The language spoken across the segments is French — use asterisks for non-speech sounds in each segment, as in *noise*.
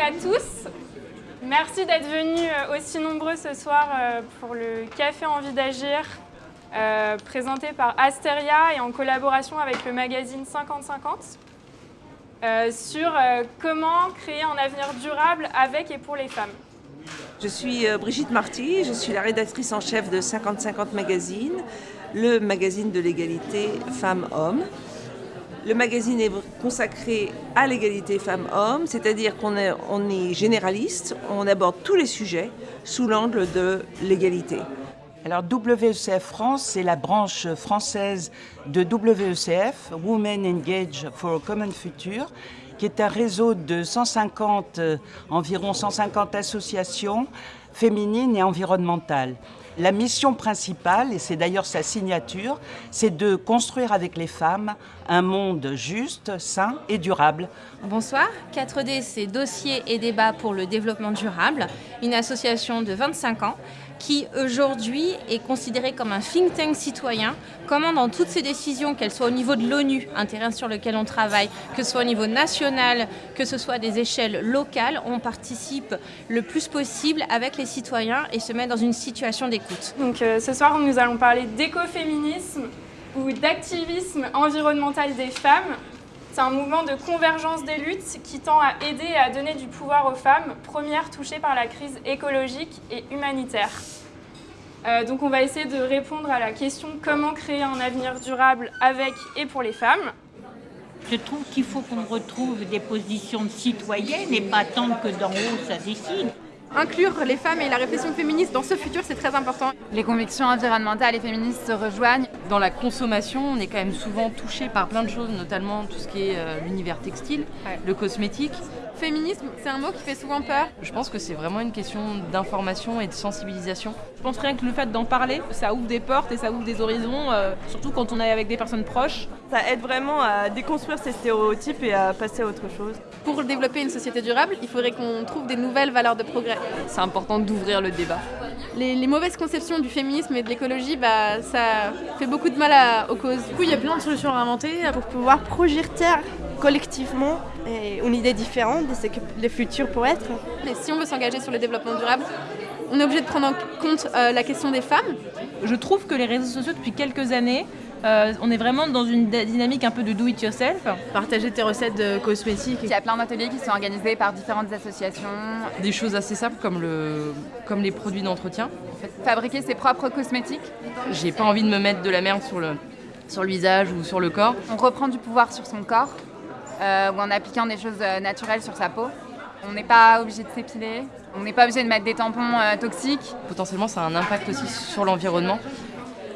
à tous. Merci d'être venus euh, aussi nombreux ce soir euh, pour le Café Envie d'agir, euh, présenté par Asteria et en collaboration avec le magazine 50-50, sur comment créer un avenir durable avec et pour les femmes. Je suis Brigitte Marty, je suis la rédactrice en chef de 50-50 Magazine, le magazine de l'égalité femmes-hommes. Le magazine est consacré à l'égalité femmes-hommes, c'est-à-dire qu'on est, généraliste, on aborde tous les sujets sous l'angle de l'égalité. Alors WECF France, c'est la branche française de WECF, Women Engage for a Common Future, qui est un réseau de 150, euh, environ 150 associations féminines et environnementales. La mission principale, et c'est d'ailleurs sa signature, c'est de construire avec les femmes un monde juste, sain et durable. Bonsoir, 4D c'est Dossier et débat pour le développement durable, une association de 25 ans qui aujourd'hui est considéré comme un think tank citoyen, comment dans toutes ces décisions, qu'elles soient au niveau de l'ONU, un terrain sur lequel on travaille, que ce soit au niveau national, que ce soit des échelles locales, on participe le plus possible avec les citoyens et se met dans une situation d'écoute. Donc euh, ce soir, nous allons parler d'écoféminisme ou d'activisme environnemental des femmes c'est un mouvement de convergence des luttes qui tend à aider et à donner du pouvoir aux femmes, premières touchées par la crise écologique et humanitaire. Euh, donc on va essayer de répondre à la question comment créer un avenir durable avec et pour les femmes? Je trouve qu'il faut qu'on retrouve des positions de citoyennes et pas attendre que d'en haut ça décide. Inclure les femmes et la réflexion féministe dans ce futur, c'est très important. Les convictions environnementales et féministes se rejoignent. Dans la consommation, on est quand même souvent touché par plein de choses, notamment tout ce qui est euh, l'univers textile, le cosmétique. Féminisme, c'est un mot qui fait souvent peur. Je pense que c'est vraiment une question d'information et de sensibilisation. Je pense rien que le fait d'en parler, ça ouvre des portes et ça ouvre des horizons, euh, surtout quand on est avec des personnes proches. Ça aide vraiment à déconstruire ces stéréotypes et à passer à autre chose. Pour développer une société durable, il faudrait qu'on trouve des nouvelles valeurs de progrès. C'est important d'ouvrir le débat. Les, mauvaises conceptions du féminisme et de l'écologie, bah, ça fait beaucoup de mal aux causes. Du coup, il y a plein de solutions à inventer pour pouvoir projeter collectivement une idée différente de ce que le futur pourrait être. Mais si on veut s'engager sur le développement durable, on est obligé de prendre en compte euh, la question des femmes. Je trouve que les réseaux sociaux, depuis quelques années, euh, on est vraiment dans une dynamique un peu de do it yourself. Partager tes recettes de cosmétiques. Il y a plein d'ateliers qui sont organisés par différentes associations. Des choses assez simples comme, le, comme les produits d'entretien. Fabriquer ses propres cosmétiques. J'ai pas envie de me mettre de la merde sur le, sur le visage ou sur le corps. On reprend du pouvoir sur son corps euh, ou en appliquant des choses naturelles sur sa peau. On n'est pas obligé de s'épiler, on n'est pas obligé de mettre des tampons euh, toxiques. Potentiellement, ça a un impact aussi sur l'environnement.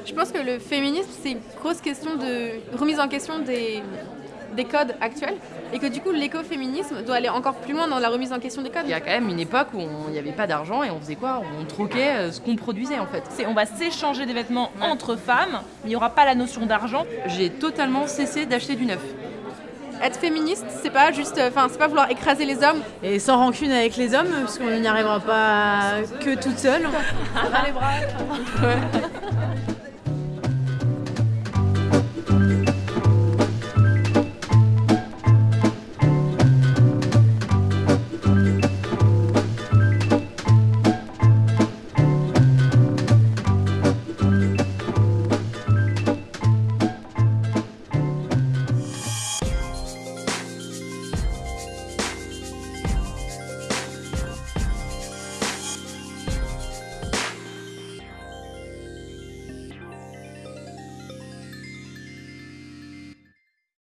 Je pense que le féminisme, c'est une grosse question de remise en question des, des codes actuels et que du coup l'écoféminisme doit aller encore plus loin dans la remise en question des codes. Il y a quand même une époque où il n'y avait pas d'argent et on faisait quoi? On troquait ce qu'on produisait en fait. On va s'échanger des vêtements entre femmes, mais il n'y aura pas la notion d'argent. J'ai totalement cessé d'acheter du neuf être féministe, c'est pas juste, enfin, c'est pas vouloir écraser les hommes. Et sans rancune avec les hommes, parce qu'on n'y arrivera pas que toute seule. *laughs* les bras.